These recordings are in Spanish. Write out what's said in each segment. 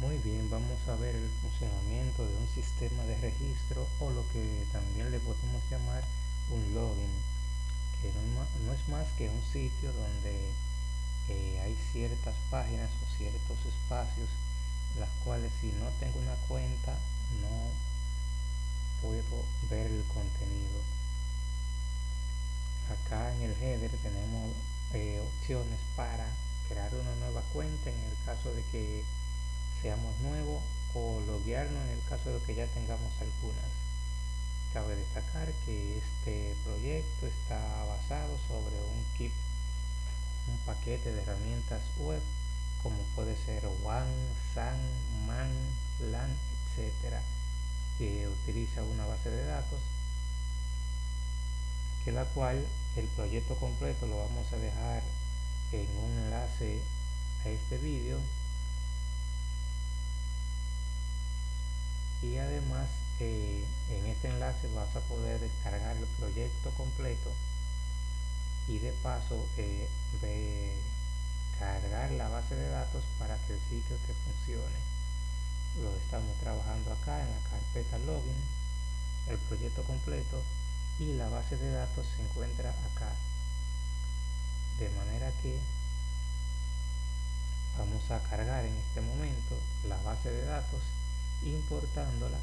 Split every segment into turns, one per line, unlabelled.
Muy bien, vamos a ver el funcionamiento de un sistema de registro o lo que también le podemos llamar un login, que no es más que un sitio donde eh, hay ciertas páginas o ciertos espacios las cuales si no tengo una cuenta no puedo ver el contenido. Acá en el header tenemos eh, opciones para crear una nueva cuenta en el caso de que seamos nuevos o loguearnos en el caso de que ya tengamos algunas. Cabe destacar que este proyecto está basado sobre un kit, un paquete de herramientas web como puede ser WAN, SAN, MAN, LAN, etcétera, que utiliza una base de datos que la cual el proyecto completo lo vamos a dejar en un enlace a este vídeo y además eh, en este enlace vas a poder descargar el proyecto completo y de paso eh, cargar la base de datos para que el sitio te funcione. Lo estamos trabajando acá en la carpeta login el proyecto completo y la base de datos se encuentra acá. De manera que vamos a cargar en este momento la base de datos importándola.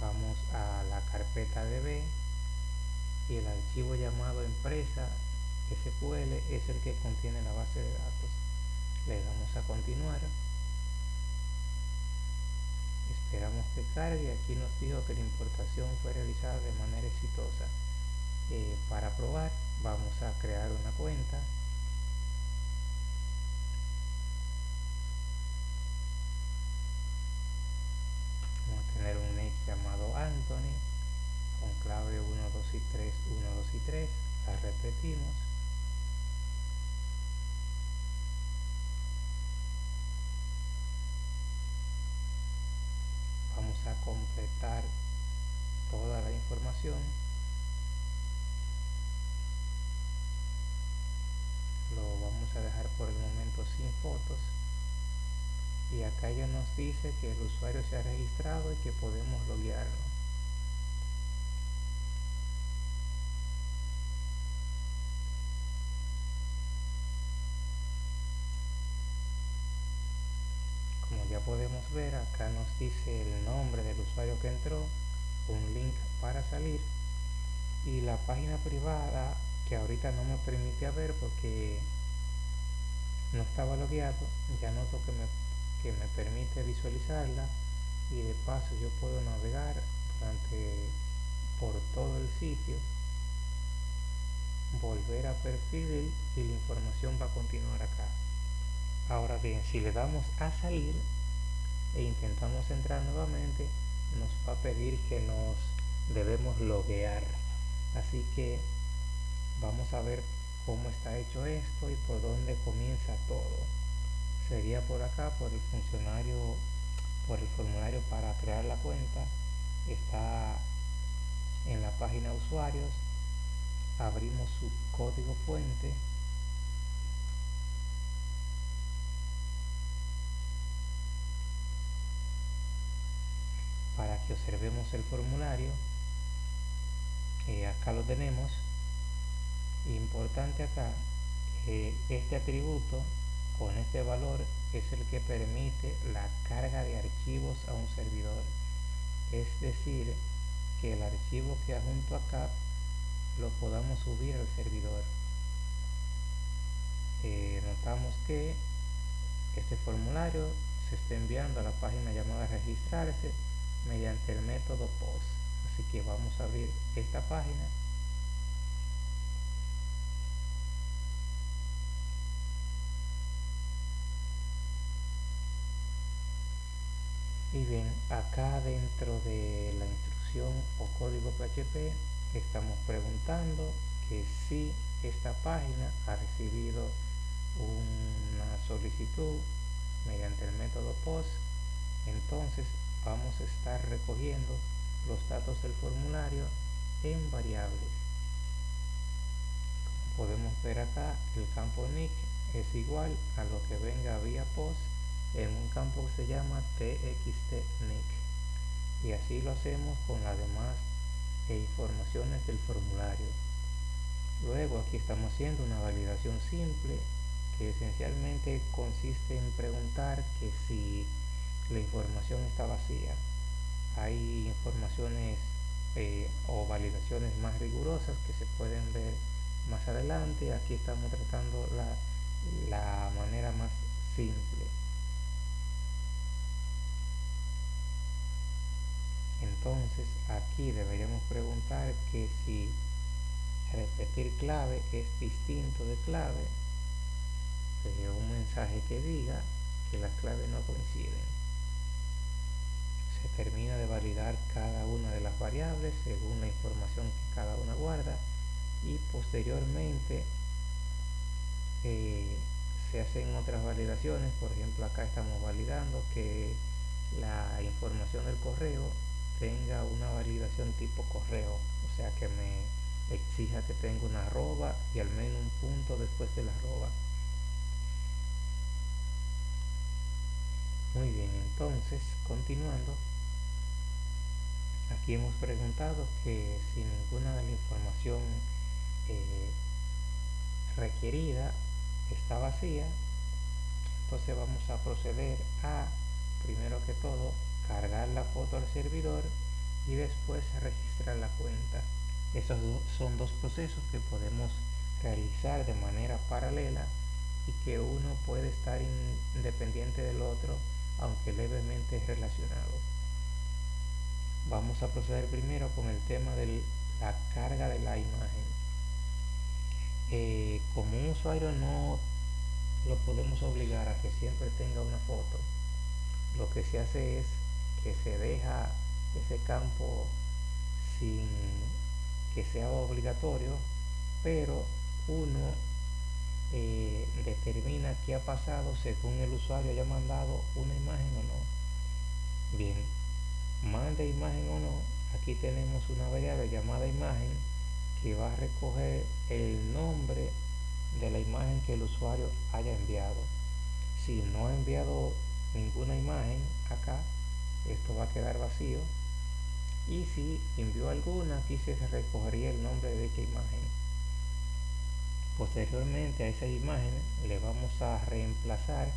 Vamos a la carpeta db y el archivo llamado empresa SQL es el que contiene la base de datos. Le damos a continuar. Esperamos que cargue. Aquí nos dijo que la importación fue realizada de manera exitosa eh, para probar vamos a crear una cuenta. Vamos a tener un nick llamado Anthony con clave 1, 2 y 3, 1, 2 y 3 la repetimos. Vamos a completar toda la información a dejar por el momento sin fotos. Y acá ya nos dice que el usuario se ha registrado y que podemos loguearlo. Como ya podemos ver acá nos dice el nombre del usuario que entró un link para salir y la página privada que ahorita no me permite ver porque no estaba logueado ya noto que me, que me permite visualizarla y de paso yo puedo navegar durante por todo el sitio volver a perfil y la información va a continuar acá. Ahora bien si le damos a salir e intentamos entrar nuevamente nos va a pedir que nos debemos loguear. Así que vamos a ver cómo está hecho esto y por dónde comienza todo. Sería por acá, por el funcionario, por el formulario para crear la cuenta. Está en la página usuarios. Abrimos su código fuente. Para que observemos el formulario. acá lo tenemos Importante acá, que este atributo con este valor es el que permite la carga de archivos a un servidor. Es decir, que el archivo que adjunto acá lo podamos subir al servidor. Eh, notamos que este formulario se está enviando a la página llamada registrarse mediante el método POST. Así que vamos a abrir esta página y bien acá dentro de la instrucción o código PHP estamos preguntando que si esta página ha recibido una solicitud mediante el método POST entonces vamos a estar recogiendo los datos del formulario en variables. Podemos ver acá el campo nick es igual a lo que venga vía post en un campo que se llama txtnick y así lo hacemos con las demás e informaciones del formulario. Luego aquí estamos haciendo una validación simple que esencialmente consiste en preguntar que si la información está vacía. Hay informaciones eh, o validaciones más rigurosas que se pueden ver más adelante. Aquí estamos tratando la, la manera más simple entonces aquí deberíamos preguntar que si repetir clave es distinto de clave un mensaje que diga que las claves no coinciden. Se termina de validar cada una de las variables según la información que cada una guarda y posteriormente eh, se hacen otras validaciones. Por ejemplo acá estamos validando que la información del correo tenga una validación tipo correo o sea que me exija que tenga una arroba y al menos un punto después de la arroba. Muy bien entonces continuando aquí hemos preguntado que si ninguna de la información eh, requerida está vacía entonces vamos a proceder a primero que todo cargar la foto al servidor y después registrar la cuenta. Esos son dos procesos que podemos realizar de manera paralela y que uno puede estar independiente del otro aunque levemente relacionado. Vamos a proceder primero con el tema de la carga de la imagen. Eh, como un usuario no lo podemos obligar a que siempre tenga una foto. Lo que se hace es que se deja ese campo sin que sea obligatorio, pero uno eh, determina qué ha pasado según el usuario haya mandado una imagen o no. Bien, mande imagen o no, aquí tenemos una variable llamada imagen que va a recoger el nombre de la imagen que el usuario haya enviado. Si no ha enviado ninguna imagen acá, esto va a quedar vacío. Y si envió alguna aquí se recogería el nombre de dicha imagen. Posteriormente a esa imagen le vamos a reemplazar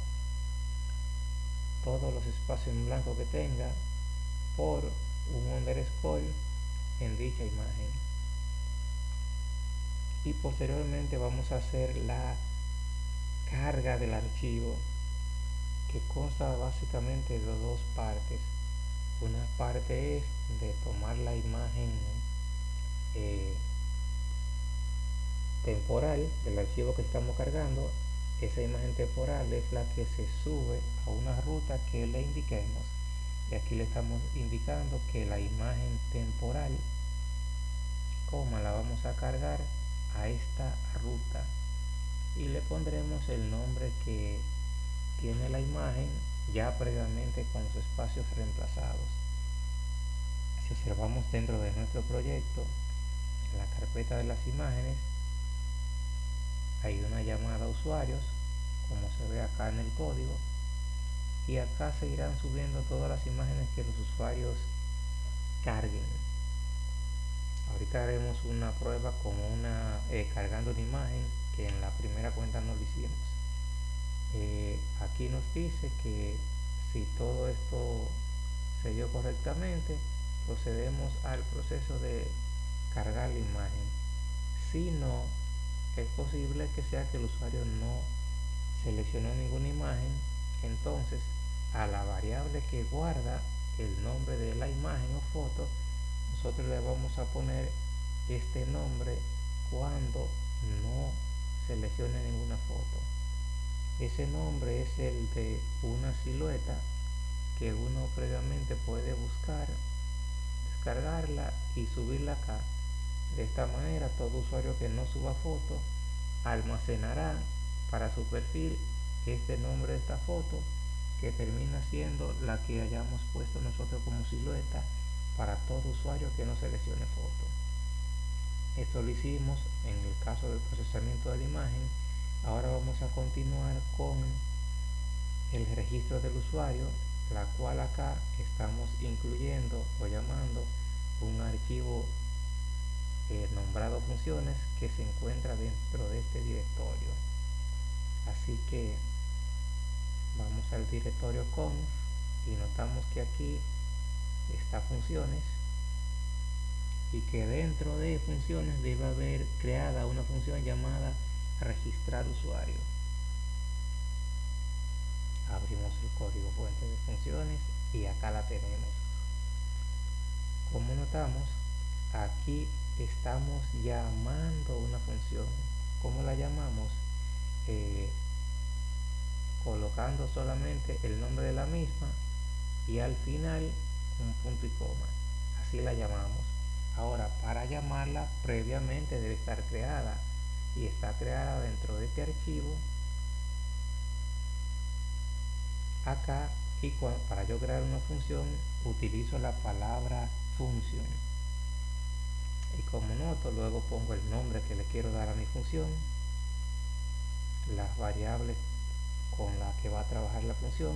todos los espacios en blanco que tenga por un underscore en dicha imagen. Y posteriormente vamos a hacer la carga del archivo que consta básicamente de dos partes una parte es de tomar la imagen eh, temporal del archivo que estamos cargando. Esa imagen temporal es la que se sube a una ruta que le indiquemos. Y aquí le estamos indicando que la imagen temporal coma la vamos a cargar a esta ruta. Y le pondremos el nombre que tiene la imagen ya previamente con sus espacios reemplazados. Si observamos dentro de nuestro proyecto, en la carpeta de las imágenes, hay una llamada a usuarios, como se ve acá en el código, y acá se irán subiendo todas las imágenes que los usuarios carguen. Ahorita haremos una prueba con una eh, cargando una imagen que en la primera cuenta no lo hicimos. Aquí nos dice que si todo esto se dio correctamente procedemos al proceso de cargar la imagen. Si no es posible que sea que el usuario no seleccionó ninguna imagen entonces a la variable que guarda el nombre de la imagen o foto nosotros le vamos a poner este nombre cuando no seleccione ninguna foto ese nombre es el de una silueta que uno previamente puede buscar descargarla y subirla acá. De esta manera todo usuario que no suba foto almacenará para su perfil este nombre de esta foto que termina siendo la que hayamos puesto nosotros como silueta para todo usuario que no seleccione foto. Esto lo hicimos en el caso del procesamiento de la imagen ahora vamos a continuar con el registro del usuario la cual acá estamos incluyendo o llamando un archivo eh, nombrado funciones que se encuentra dentro de este directorio. Así que vamos al directorio conf y notamos que aquí está funciones y que dentro de funciones debe haber creada una función llamada registrar usuario. Abrimos el código fuente de funciones y acá la tenemos. Como notamos aquí estamos llamando una función. ¿cómo la llamamos? Eh, colocando solamente el nombre de la misma y al final un punto y coma. Así la llamamos. Ahora para llamarla previamente debe estar creada y está creada dentro de este archivo acá y para yo crear una función utilizo la palabra función. Y como noto luego pongo el nombre que le quiero dar a mi función las variables con las que va a trabajar la función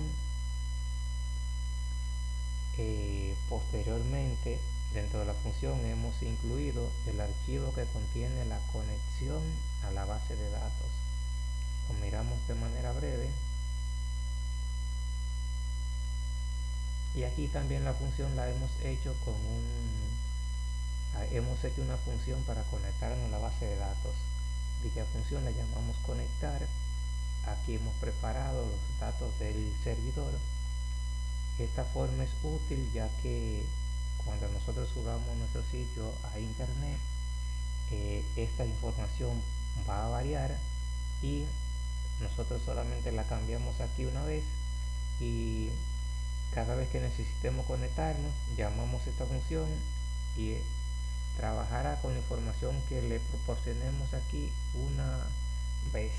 eh, posteriormente dentro de la función hemos incluido el archivo que contiene la conexión a la base de datos. Lo miramos de manera breve. Y aquí también la función la hemos hecho con un ah, hemos hecho una función para conectarnos a la base de datos. Dicha función la llamamos conectar aquí hemos preparado los datos del servidor. Esta forma es útil ya que cuando nosotros subamos nuestro sitio a internet eh, esta información va a variar y nosotros solamente la cambiamos aquí una vez y cada vez que necesitemos conectarnos llamamos esta función y trabajará con la información que le proporcionemos aquí una vez.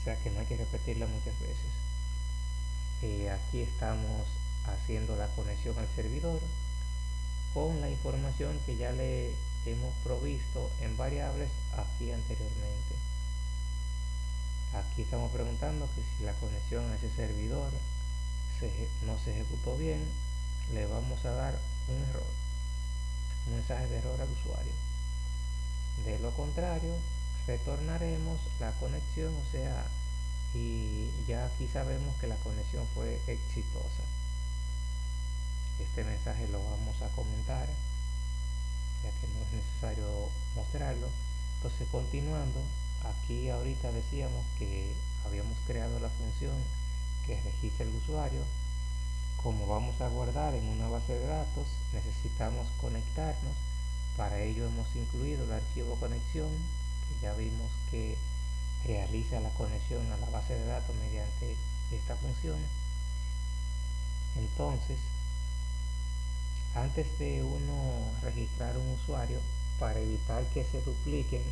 O sea que no hay que repetirla muchas veces. Eh, aquí estamos haciendo la conexión al servidor con la información que ya le hemos provisto en variables aquí anteriormente aquí estamos preguntando que si la conexión a ese servidor no se ejecutó bien, le vamos a dar un error, un mensaje de error al usuario. De lo contrario, retornaremos la conexión, o sea, y ya aquí sabemos que la conexión fue exitosa. Este mensaje lo vamos a comentar, ya que no es necesario mostrarlo. Entonces, continuando, aquí ahorita decíamos que habíamos creado la función que registre el usuario. Como vamos a guardar en una base de datos, necesitamos conectarnos. Para ello hemos incluido el archivo conexión, que ya vimos que realiza la conexión a la base de datos mediante esta función. Entonces, antes de uno registrar un usuario, para evitar que se dupliquen,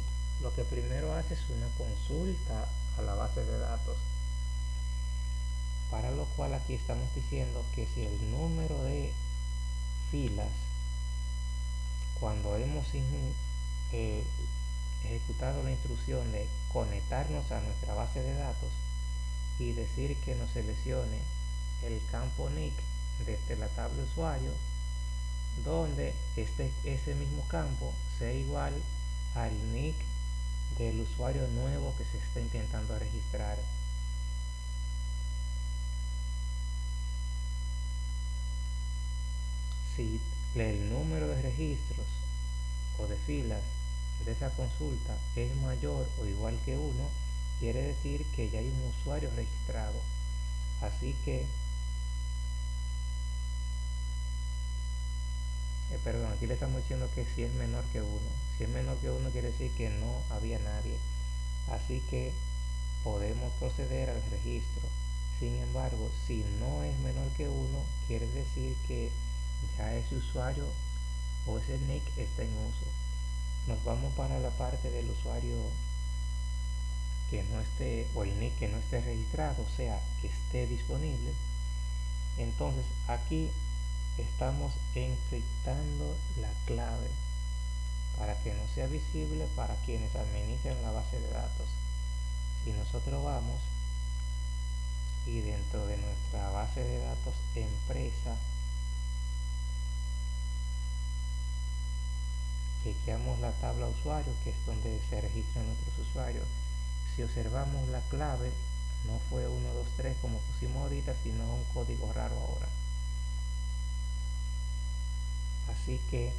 lo que primero hace es una consulta a la base de datos. Para lo cual aquí estamos diciendo que si el número de filas cuando hemos eh, ejecutado la instrucción de conectarnos a nuestra base de datos y decir que nos seleccione el campo nick desde la tabla usuario donde este, ese mismo campo sea igual al nick del usuario nuevo que se está intentando registrar si el número de registros o de filas de esa consulta es mayor o igual que 1, quiere decir que ya hay un usuario registrado. Así que, eh, perdón, aquí le estamos diciendo que si es menor que 1. Si es menor que 1 quiere decir que no había nadie. Así que podemos proceder al registro. Sin embargo, si no es menor que 1, quiere decir que ya ese usuario o ese nick está en uso nos vamos para la parte del usuario que no esté o el nick que no esté registrado o sea que esté disponible entonces aquí estamos encriptando la clave para que no sea visible para quienes administran la base de datos. Si nosotros vamos y dentro de nuestra base de datos empresa chequeamos la tabla usuario que es donde se registran nuestros usuarios si observamos la clave no fue 1, 2, 3 como pusimos ahorita sino un código raro ahora así que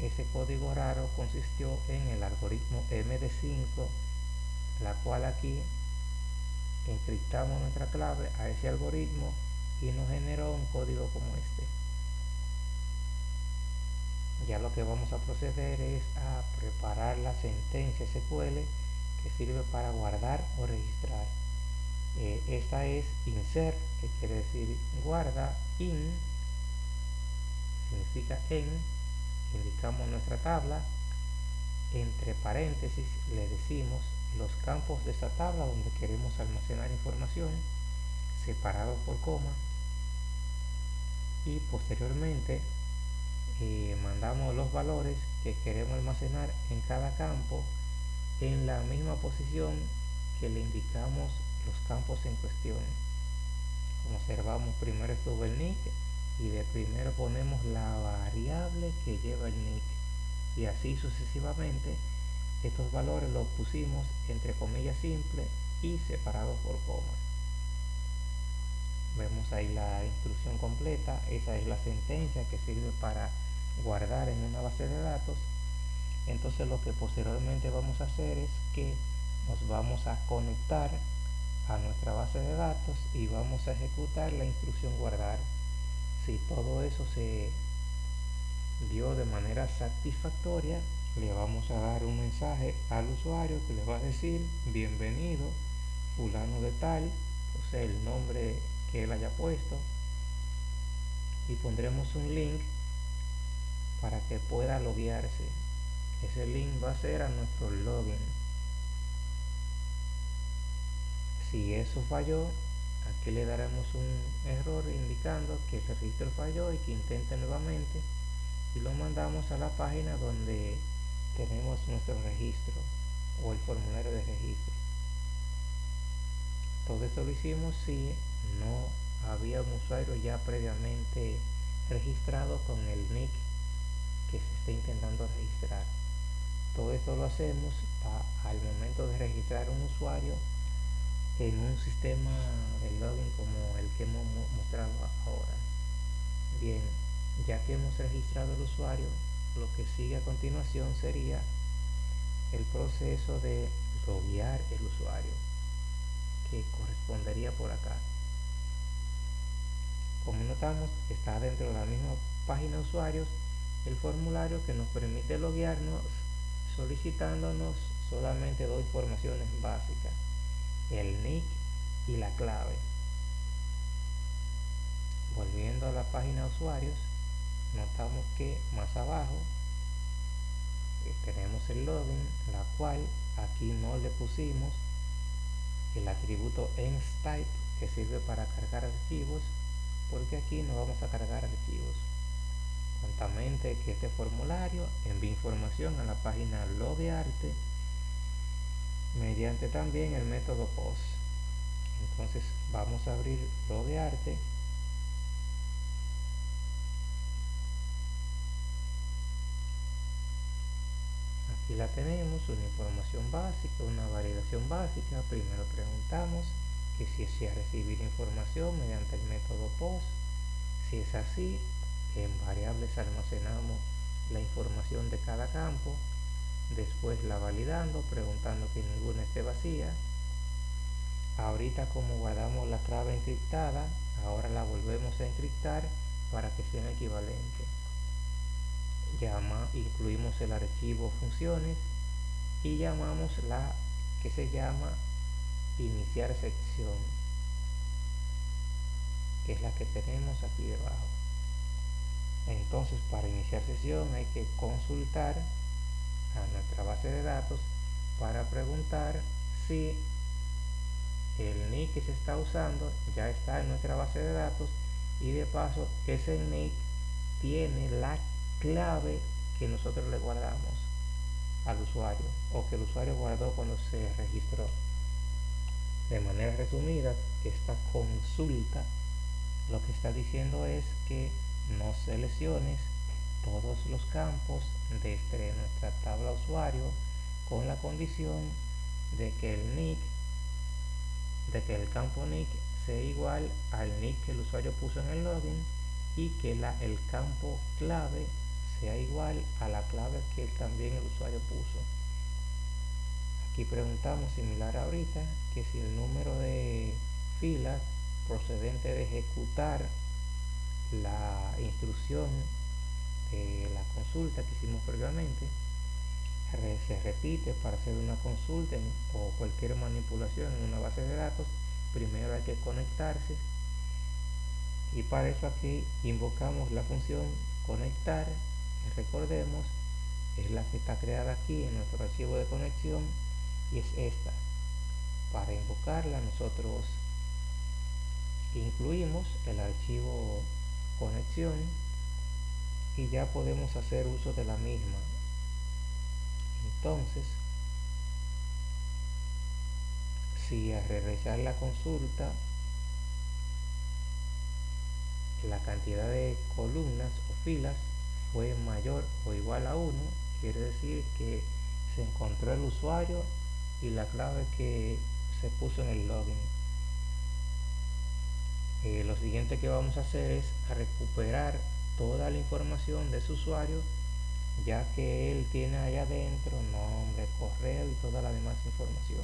ese código raro consistió en el algoritmo MD5 la cual aquí encriptamos nuestra clave a ese algoritmo y nos generó un código como este. Ya lo que vamos a proceder es a preparar la sentencia SQL que sirve para guardar o registrar. Eh, esta es insert que quiere decir guarda in significa en indicamos nuestra tabla entre paréntesis le decimos los campos de esa tabla donde queremos almacenar información separados por coma y posteriormente eh, mandamos los valores que queremos almacenar en cada campo en la misma posición que le indicamos los campos en cuestión. Observamos primero el y de primero ponemos la variable que lleva el nick. Y así sucesivamente estos valores los pusimos entre comillas simple y separados por coma. Vemos ahí la instrucción completa. Esa es la sentencia que sirve para guardar en una base de datos. Entonces lo que posteriormente vamos a hacer es que nos vamos a conectar a nuestra base de datos y vamos a ejecutar la instrucción guardar si todo eso se dio de manera satisfactoria le vamos a dar un mensaje al usuario que le va a decir bienvenido fulano de tal o sea el nombre que él haya puesto. Y pondremos un link para que pueda loguearse. Ese link va a ser a nuestro login. Si eso falló aquí le daremos un error indicando que el registro falló y que intente nuevamente y lo mandamos a la página donde tenemos nuestro registro o el formulario de registro. Todo esto lo hicimos si no había un usuario ya previamente registrado con el nick que se está intentando registrar. Todo esto lo hacemos al momento de registrar un usuario en un sistema de login como el que hemos mostrado ahora. Bien ya que hemos registrado el usuario lo que sigue a continuación sería el proceso de loguear el usuario que correspondería por acá. Como notamos está dentro de la misma página de usuarios el formulario que nos permite loguearnos solicitándonos solamente dos informaciones básicas el nick y la clave. Volviendo a la página de usuarios notamos que más abajo eh, tenemos el login la cual aquí no le pusimos. El atributo enstype que sirve para cargar archivos porque aquí no vamos a cargar archivos. Contamente que este formulario envía información a la página loguearte mediante también el método post entonces vamos a abrir loguearte aquí la tenemos una información básica una validación básica. Primero preguntamos que si se ha recibido información mediante el método post si es así en variables almacenamos la información de cada campo después la validando preguntando que ninguna esté vacía. Ahorita como guardamos la clave encriptada ahora la volvemos a encriptar para que sean equivalentes llama incluimos el archivo funciones y llamamos la que se llama iniciar sección que es la que tenemos aquí debajo. Entonces para iniciar sesión hay que consultar a nuestra base de datos para preguntar si el nick que se está usando ya está en nuestra base de datos y de paso ese nick tiene la clave que nosotros le guardamos al usuario o que el usuario guardó cuando se registró. De manera resumida, esta consulta lo que está diciendo es que no selecciones todos los campos desde nuestra tabla usuario con la condición de que el nick de que el campo nick sea igual al nick que el usuario puso en el login y que la, el campo clave sea igual a la clave que también el usuario puso. Aquí preguntamos similar ahorita que si el número de filas procedente de ejecutar la instrucción de la consulta que hicimos previamente se repite para hacer una consulta o cualquier manipulación en una base de datos primero hay que conectarse y para eso aquí invocamos la función conectar recordemos es la que está creada aquí en nuestro archivo de conexión y es esta. Para invocarla nosotros incluimos el archivo conexión y ya podemos hacer uso de la misma. Entonces si al realizar la consulta la cantidad de columnas o filas fue mayor o igual a 1 quiere decir que se encontró el usuario y la clave que se puso en el login. Eh, lo siguiente que vamos a hacer es recuperar toda la información de su usuario ya que él tiene allá adentro nombre, correo y toda la demás información.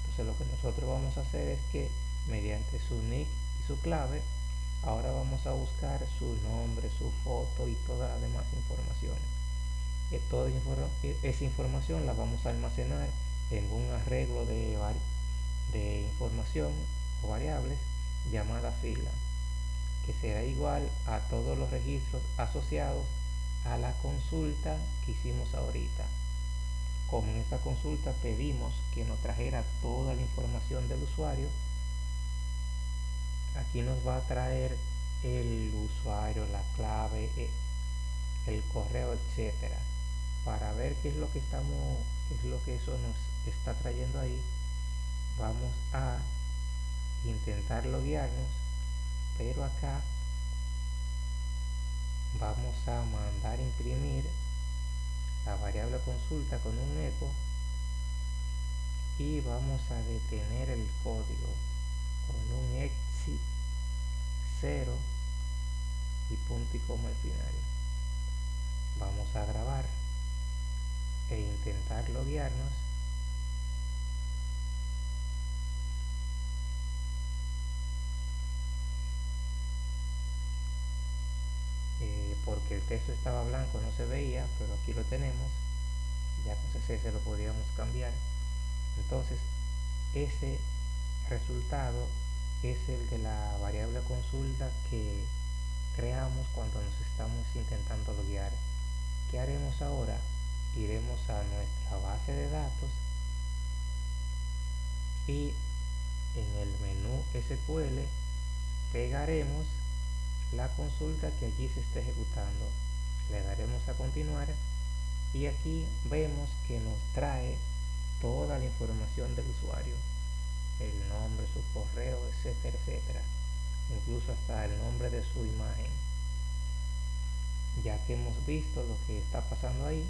Entonces lo que nosotros vamos a hacer es que mediante su nick y su clave ahora vamos a buscar su nombre, su foto y toda la demás información. Eh, toda e, esa información la vamos a almacenar en un arreglo de, de información o variables llamada fila que será igual a todos los registros asociados a la consulta que hicimos ahorita como en esta consulta pedimos que nos trajera toda la información del usuario aquí nos va a traer el usuario, la clave, eh, el correo, etcétera. Para ver qué es lo que estamos, qué es lo que eso nos está trayendo ahí, vamos a intentar loguearnos, pero acá vamos a mandar imprimir la variable consulta con un eco y vamos a detener el código con un exit 0 y punto y coma al final. Vamos a grabar e intentar loguearnos porque el texto estaba blanco no se veía pero aquí lo tenemos ya con CSS lo podíamos cambiar entonces ese resultado es el de la variable consulta que creamos cuando nos estamos intentando loguear. ¿Qué haremos ahora? Iremos a nuestra base de datos y en el menú SQL pegaremos la consulta que allí se está ejecutando. Le daremos a continuar y aquí vemos que nos trae toda la información del usuario el nombre, su correo, etcétera, etcétera. Incluso hasta el nombre de su imagen. Ya que hemos visto lo que está pasando ahí,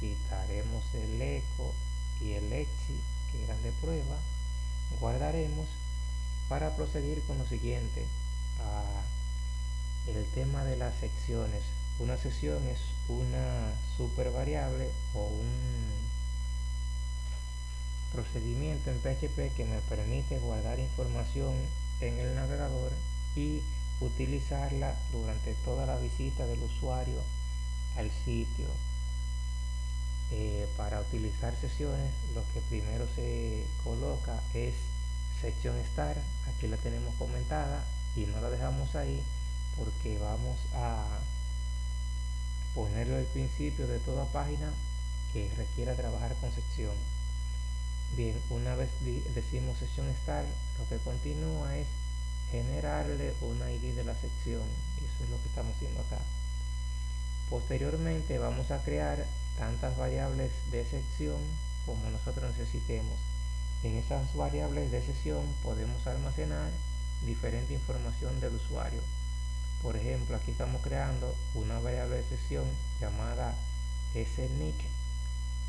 quitaremos el eco y el exit que eran de prueba, guardaremos para proseguir con lo siguiente. El tema de las secciones. Una sesión es una super variable o un procedimiento en PHP que me permite guardar información en el navegador y utilizarla durante toda la visita del usuario al sitio. Eh, para utilizar sesiones lo que primero se coloca es sección start, aquí la tenemos comentada y no la dejamos ahí porque vamos a ponerlo al principio de toda página que requiera trabajar con sección. Bien, una vez decimos sesión start, lo que continúa es generarle una ID de la sección. Eso es lo que estamos haciendo acá. Posteriormente vamos a crear tantas variables de sección como nosotros necesitemos. En esas variables de sesión podemos almacenar diferente información del usuario. Por ejemplo, aquí estamos creando una variable de sesión llamada snic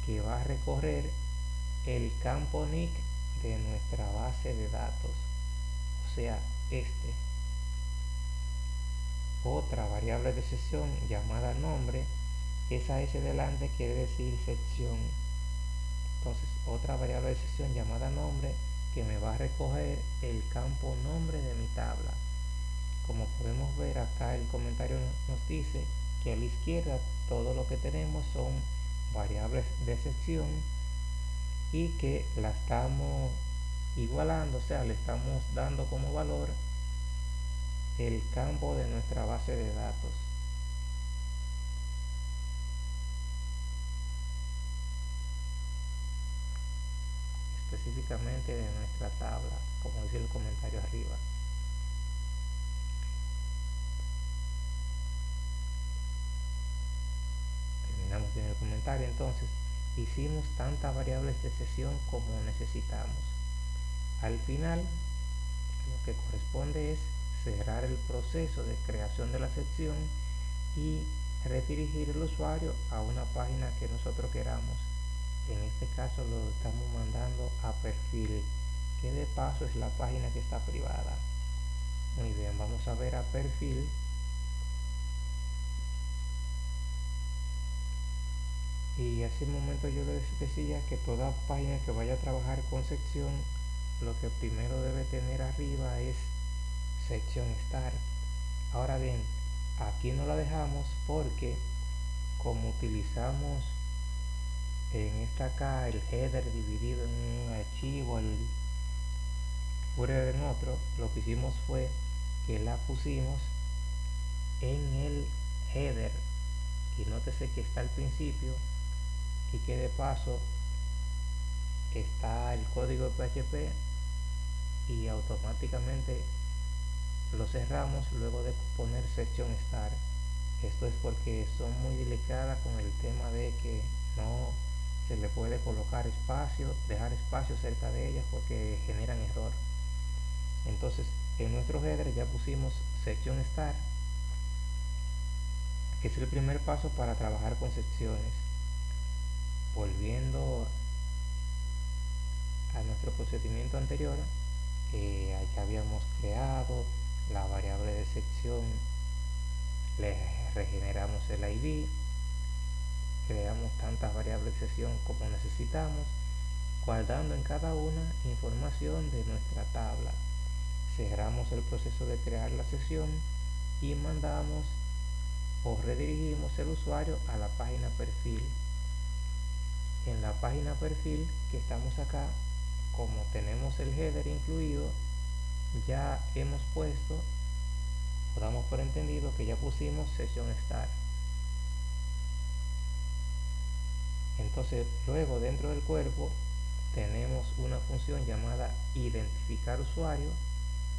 que va a recorrer el campo nick de nuestra base de datos, o sea, este. Otra variable de sesión llamada nombre, esa S delante quiere decir sección. Entonces, otra variable de sesión llamada nombre que me va a recoger el campo nombre de mi tabla. Como podemos ver acá el comentario nos dice que a la izquierda todo lo que tenemos son variables de sección y que la estamos igualando, o sea, le estamos dando como valor el campo de nuestra base de datos. Específicamente de nuestra tabla, como dice el comentario arriba. Terminamos bien el comentario entonces hicimos tantas variables de sesión como necesitamos. Al final, lo que corresponde es cerrar el proceso de creación de la sección y redirigir el usuario a una página que nosotros queramos. En este caso lo estamos mandando a perfil, que de paso es la página que está privada. Muy bien, vamos a ver a perfil y hace un momento yo les decía que toda página que vaya a trabajar con sección lo que primero debe tener arriba es sección start ahora bien aquí no la dejamos porque como utilizamos en esta acá el header dividido en un archivo el footer en otro lo que hicimos fue que la pusimos en el header. Y nótese que está al principio y que de paso está el código PHP y automáticamente lo cerramos luego de poner sección start esto es porque son muy delicadas con el tema de que no se le puede colocar espacio dejar espacio cerca de ellas porque generan error. Entonces en nuestro header ya pusimos sección start que es el primer paso para trabajar con secciones. Volviendo a nuestro procedimiento anterior eh, habíamos creado la variable de sección le regeneramos el id creamos tantas variables de sección como necesitamos guardando en cada una información de nuestra tabla. Cerramos el proceso de crear la sesión y mandamos o redirigimos el usuario a la página perfil. En la página perfil que estamos acá como tenemos el header incluido ya hemos puesto o damos por entendido que ya pusimos sesión start entonces luego dentro del cuerpo tenemos una función llamada identificar usuario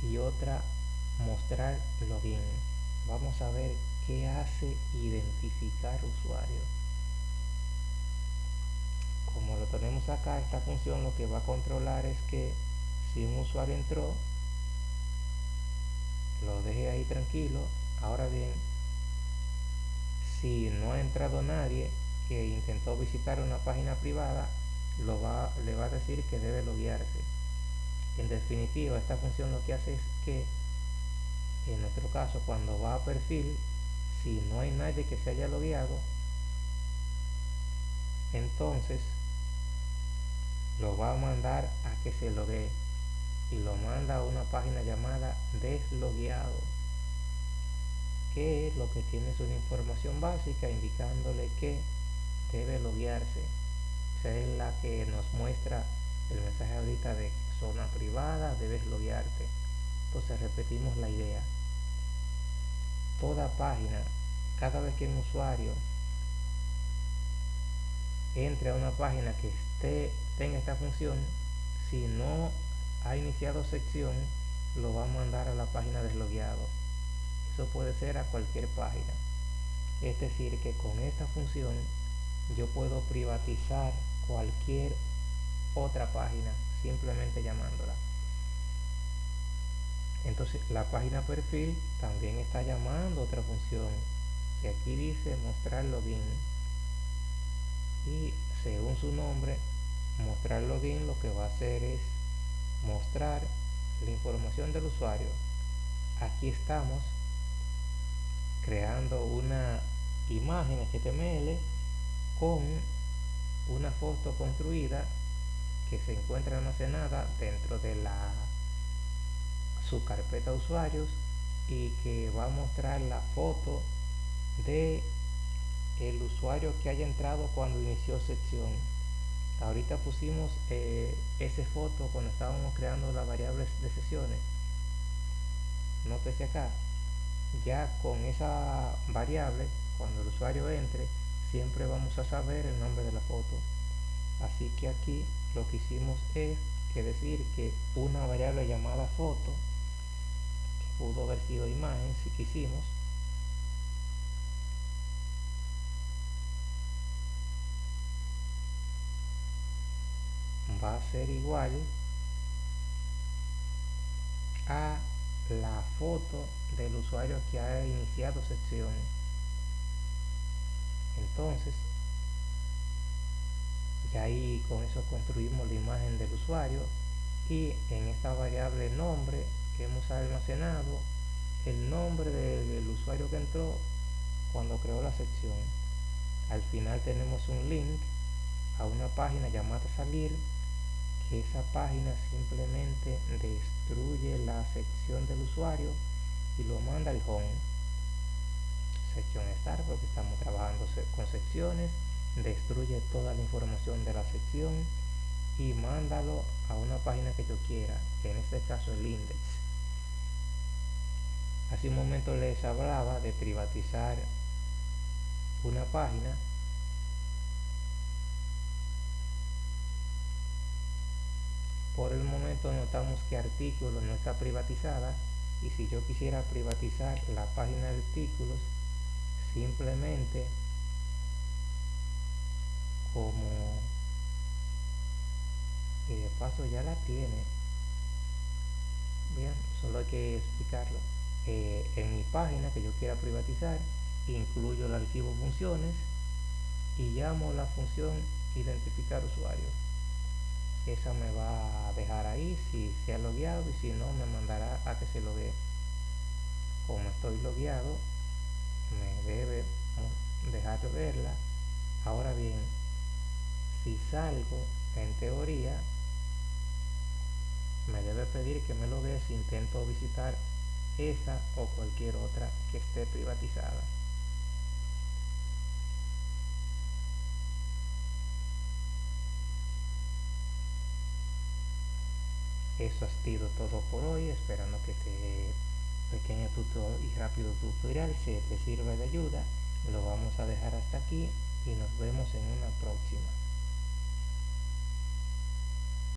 y otra mostrar login vamos a ver qué hace identificar usuario como lo tenemos acá, esta función lo que va a controlar es que si un usuario entró, lo deje ahí tranquilo. Ahora bien, si no ha entrado nadie que intentó visitar una página privada, lo va, le va a decir que debe loguearse. En definitiva, esta función lo que hace es que, en nuestro caso, cuando va a perfil, si no hay nadie que se haya logueado, entonces lo va a mandar a que se logue y lo manda a una página llamada deslogueado que lo que tiene es una información básica indicándole que debe loguearse. Esa es la que nos muestra el mensaje ahorita de zona privada debes loguearte. Entonces repetimos la idea. Toda página cada vez que un usuario entre a una página que esté tenga esta función si no ha iniciado sección lo va a mandar a la página deslogueado. Eso puede ser a cualquier página. Es decir que con esta función yo puedo privatizar cualquier otra página simplemente llamándola. Entonces la página perfil también está llamando otra función. Que aquí dice mostrar login. Y según su nombre mostrar login lo que va a hacer es mostrar la información del usuario. Aquí estamos creando una imagen HTML con una foto construida que se encuentra almacenada dentro de la su carpeta usuarios y que va a mostrar la foto de el usuario que haya entrado cuando inició sección. Ahorita pusimos eh, ese foto cuando estábamos creando las variables de sesiones. Nótese acá ya con esa variable cuando el usuario entre siempre vamos a saber el nombre de la foto. Así que aquí lo que hicimos es que decir que una variable llamada foto que pudo haber sido imagen si quisimos va a ser igual a la foto del usuario que ha iniciado sección entonces ya ahí con eso construimos la imagen del usuario y en esta variable nombre que hemos almacenado el nombre del usuario que entró cuando creó la sección. Al final tenemos un link a una página llamada salir que esa página simplemente destruye la sección del usuario y lo manda al home sección start porque estamos trabajando con secciones destruye toda la información de la sección y mándalo a una página que yo quiera en este caso el index. Hace un momento les hablaba de privatizar una página por el momento notamos que artículos no está privatizada y si yo quisiera privatizar la página de artículos simplemente como y de paso ya la tiene. Bien solo hay que explicarlo. Eh, en mi página que yo quiera privatizar incluyo el archivo funciones y llamo la función identificar usuario. Esa me va a dejar ahí si se ha logueado y si no me mandará a que se loguee. Como estoy logueado me debe dejar verla. Ahora bien si salgo en teoría me debe pedir que me loguee si intento visitar esa o cualquier otra que esté privatizada. Eso ha sido todo por hoy. Esperando que este pequeño tutorial y rápido tutorial se te sirva de ayuda lo vamos a dejar hasta aquí y nos vemos en una próxima